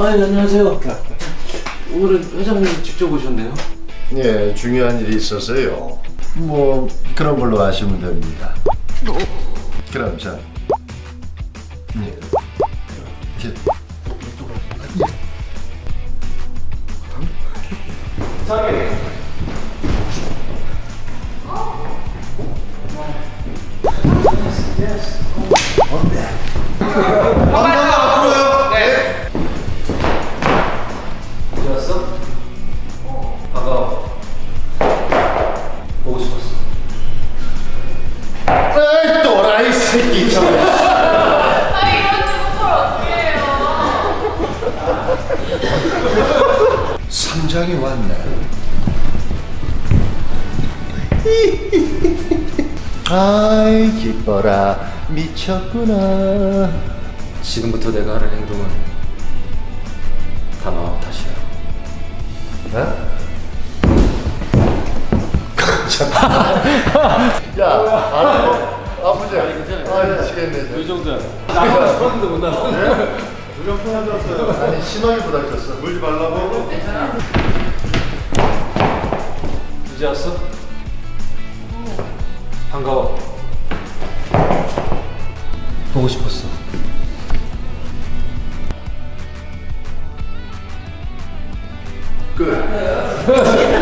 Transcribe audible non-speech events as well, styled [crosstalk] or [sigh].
아, 예, 안녕하세요. 오늘은 회장님 직접 오셨네요. 예, 중요한 일이 있어서요. 뭐 그런 걸로 아시면 됩니다. 그럼 자. 예. 예. 어디 새끼 저. 아니 이런 걸 어떻게 해요? 삼장이 왔네. 아이 기뻐라 미쳤구나. 지금부터 내가 하는 행동은 다 마음 탓이야. 어? [laughs] 야. 아, 미치겠네. 이 정도야. 나가서 서는데 못 나가. 무조건 편해졌어요. 아니, 신호를 부닥쳤어. 물지 말라고. 이제 왔어? 반가워. 보고 싶었어. 끝. [laughs]